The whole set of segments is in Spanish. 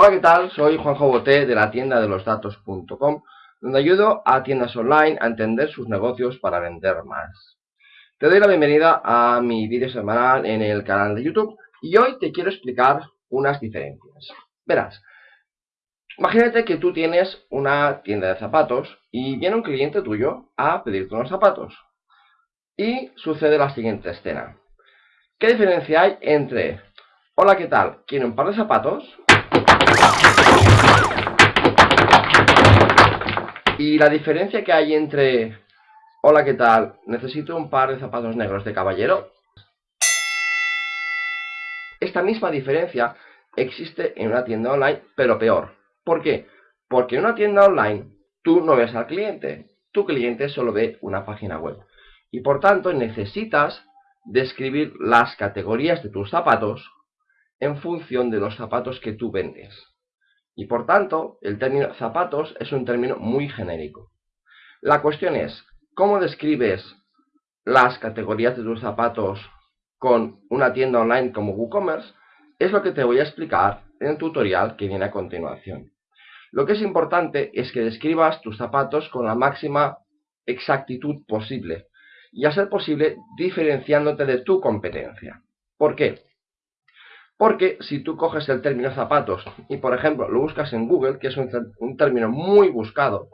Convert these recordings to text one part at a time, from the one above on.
Hola, ¿qué tal? Soy Juanjo Boté de la tienda de los datos.com, donde ayudo a tiendas online a entender sus negocios para vender más. Te doy la bienvenida a mi vídeo semanal en el canal de YouTube y hoy te quiero explicar unas diferencias. Verás, imagínate que tú tienes una tienda de zapatos y viene un cliente tuyo a pedirte unos zapatos. Y sucede la siguiente escena. ¿Qué diferencia hay entre, hola, ¿qué tal? ¿Quiere un par de zapatos? Y la diferencia que hay entre, hola, ¿qué tal? Necesito un par de zapatos negros de caballero. Esta misma diferencia existe en una tienda online, pero peor. ¿Por qué? Porque en una tienda online tú no ves al cliente, tu cliente solo ve una página web. Y por tanto necesitas describir las categorías de tus zapatos en función de los zapatos que tú vendes. Y por tanto, el término zapatos es un término muy genérico. La cuestión es, ¿cómo describes las categorías de tus zapatos con una tienda online como WooCommerce? Es lo que te voy a explicar en el tutorial que viene a continuación. Lo que es importante es que describas tus zapatos con la máxima exactitud posible y a ser posible diferenciándote de tu competencia. ¿Por qué? Porque si tú coges el término zapatos y, por ejemplo, lo buscas en Google, que es un, término muy buscado,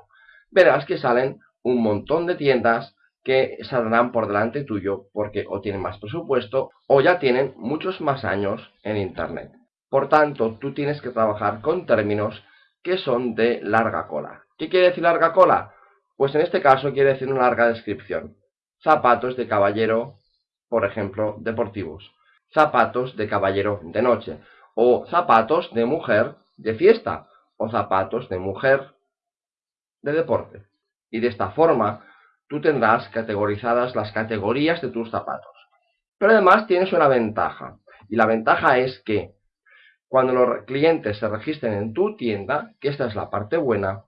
verás que salen un montón de tiendas que saldrán por delante tuyo porque o tienen más presupuesto o ya tienen muchos más años en Internet. Por tanto, tú tienes que trabajar con términos que son de larga cola. ¿Qué quiere decir larga cola? Pues en este caso quiere decir una larga descripción. Zapatos de caballero, por ejemplo, deportivos zapatos de caballero de noche, o zapatos de mujer de fiesta, o zapatos de mujer de deporte. Y de esta forma, tú tendrás categorizadas las categorías de tus zapatos. Pero además tienes una ventaja, y la ventaja es que cuando los clientes se registren en tu tienda, que esta es la parte buena,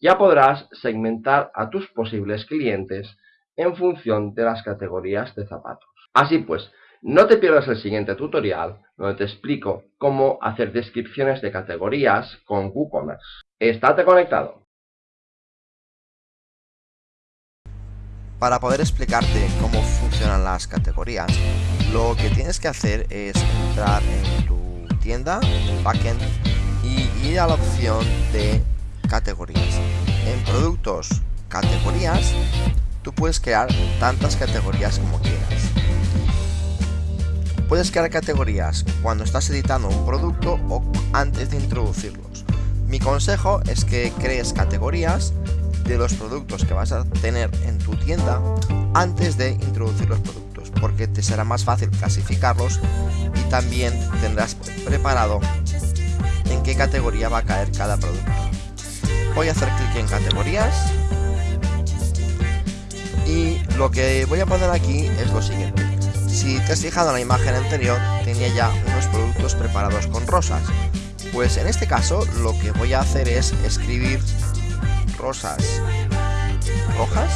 ya podrás segmentar a tus posibles clientes en función de las categorías de zapatos. Así pues, no te pierdas el siguiente tutorial donde te explico cómo hacer descripciones de categorías con WooCommerce. ¡Estate conectado! Para poder explicarte cómo funcionan las categorías, lo que tienes que hacer es entrar en tu tienda, backend, y ir a la opción de categorías. En productos, categorías, tú puedes crear tantas categorías como quieras. Puedes crear categorías cuando estás editando un producto o antes de introducirlos. Mi consejo es que crees categorías de los productos que vas a tener en tu tienda antes de introducir los productos, porque te será más fácil clasificarlos y también tendrás preparado en qué categoría va a caer cada producto. Voy a hacer clic en categorías y lo que voy a poner aquí es lo siguiente si te has fijado en la imagen anterior, tenía ya unos productos preparados con rosas. Pues en este caso lo que voy a hacer es escribir rosas rojas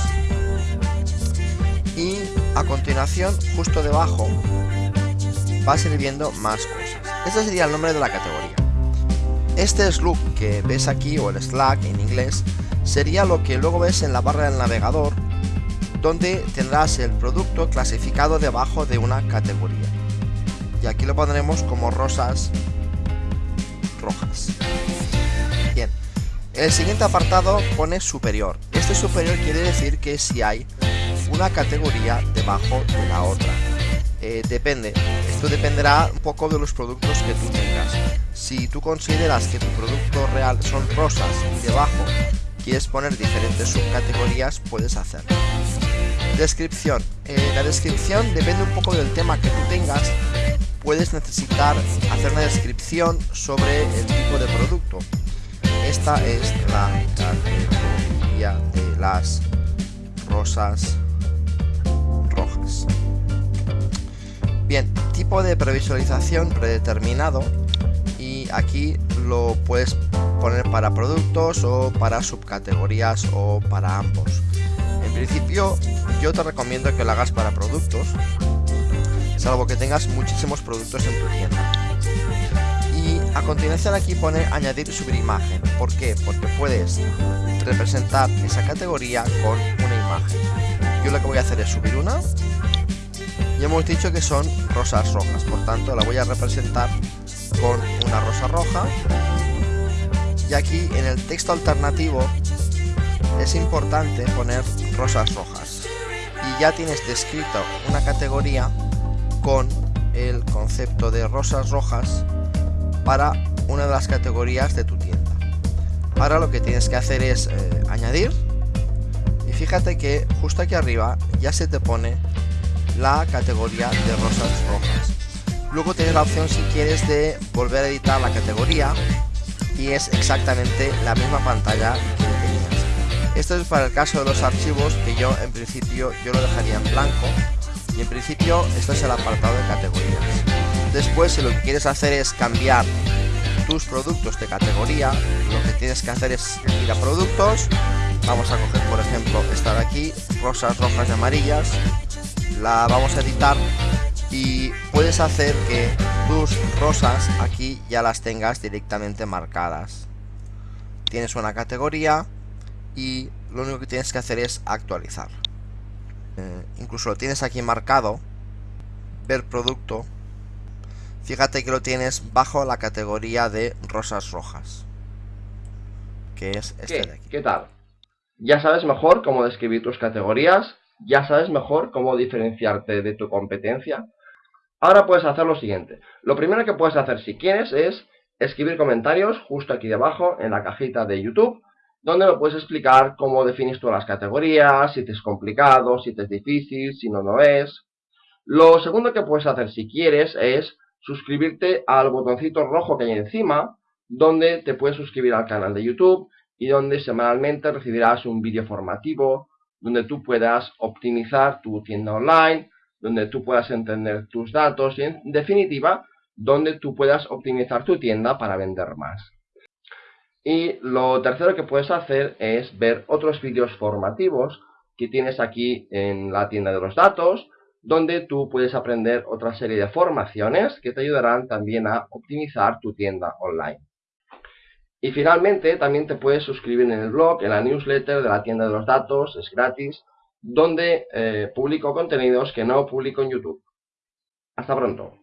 y a continuación justo debajo va a más cosas. Este sería el nombre de la categoría. Este slug que ves aquí o el slack en inglés sería lo que luego ves en la barra del navegador donde tendrás el producto clasificado debajo de una categoría. Y aquí lo pondremos como rosas rojas. Bien, el siguiente apartado pone superior. Este superior quiere decir que si hay una categoría debajo de la otra. Eh, depende, esto dependerá un poco de los productos que tú tengas. Si tú consideras que tu producto real son rosas y debajo quieres poner diferentes subcategorías, puedes hacerlo. Descripción. Eh, la descripción depende un poco del tema que tú tengas. Puedes necesitar hacer una descripción sobre el tipo de producto. Esta es la categoría de las rosas rojas. Bien, tipo de previsualización predeterminado y aquí lo puedes poner para productos o para subcategorías o para ambos. Principio yo te recomiendo que lo hagas para productos, salvo que tengas muchísimos productos en tu tienda. Y A continuación aquí pone añadir y subir imagen. ¿Por qué? Porque puedes representar esa categoría con una imagen. Yo lo que voy a hacer es subir una. Y hemos dicho que son rosas rojas, por tanto la voy a representar con una rosa roja. Y aquí en el texto alternativo es importante poner rosas rojas. Y ya tienes descrito una categoría con el concepto de rosas rojas para una de las categorías de tu tienda. Ahora lo que tienes que hacer es eh, añadir y fíjate que justo aquí arriba ya se te pone la categoría de rosas rojas. Luego tienes la opción si quieres de volver a editar la categoría y es exactamente la misma pantalla. Esto es para el caso de los archivos que yo en principio yo lo dejaría en blanco y en principio esto es el apartado de categorías. Después, si lo que quieres hacer es cambiar tus productos de categoría, lo que tienes que hacer es ir a productos. Vamos a coger, por ejemplo, esta de aquí, rosas rojas y amarillas. La vamos a editar y puedes hacer que tus rosas aquí ya las tengas directamente marcadas. Tienes una categoría y lo único que tienes que hacer es actualizar. Eh, incluso lo tienes aquí marcado, ver producto Fíjate que lo tienes bajo la categoría de rosas rojas. Que es este ¿Qué? de aquí. ¿Qué tal? Ya sabes mejor cómo describir tus categorías, ya sabes mejor cómo diferenciarte de tu competencia. Ahora puedes hacer lo siguiente. Lo primero que puedes hacer si quieres es escribir comentarios justo aquí debajo en la cajita de YouTube, donde me puedes explicar cómo defines tú las categorías, si te es complicado, si te es difícil, si no, no es. Lo segundo que puedes hacer si quieres es suscribirte al botoncito rojo que hay encima, donde te puedes suscribir al canal de YouTube y donde semanalmente recibirás un vídeo formativo, donde tú puedas optimizar tu tienda online, donde tú puedas entender tus datos y en definitiva, donde tú puedas optimizar tu tienda para vender más. Y lo tercero que puedes hacer es ver otros vídeos formativos que tienes aquí en la tienda de los datos, donde tú puedes aprender otra serie de formaciones que te ayudarán también a optimizar tu tienda online. Y finalmente también te puedes suscribir en el blog, en la newsletter de la tienda de los datos, es gratis, donde eh, publico contenidos que no publico en YouTube. Hasta pronto.